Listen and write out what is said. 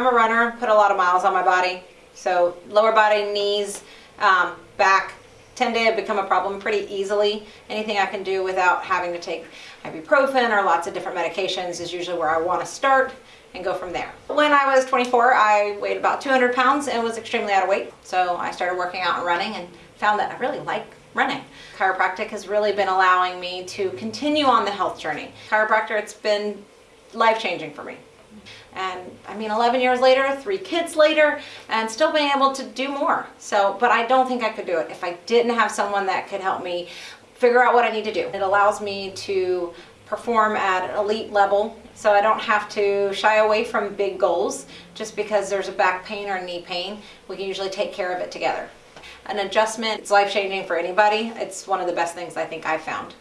I'm a runner, put a lot of miles on my body. So lower body, knees, um, back tend to become a problem pretty easily. Anything I can do without having to take ibuprofen or lots of different medications is usually where I want to start and go from there. When I was 24, I weighed about 200 pounds and was extremely out of weight. So I started working out and running and found that I really like running. Chiropractic has really been allowing me to continue on the health journey. Chiropractor, it's been life-changing for me. And I mean, 11 years later, three kids later, and still being able to do more. So, but I don't think I could do it if I didn't have someone that could help me figure out what I need to do. It allows me to perform at elite level so I don't have to shy away from big goals just because there's a back pain or knee pain. We can usually take care of it together. An adjustment it's life-changing for anybody. It's one of the best things I think I've found.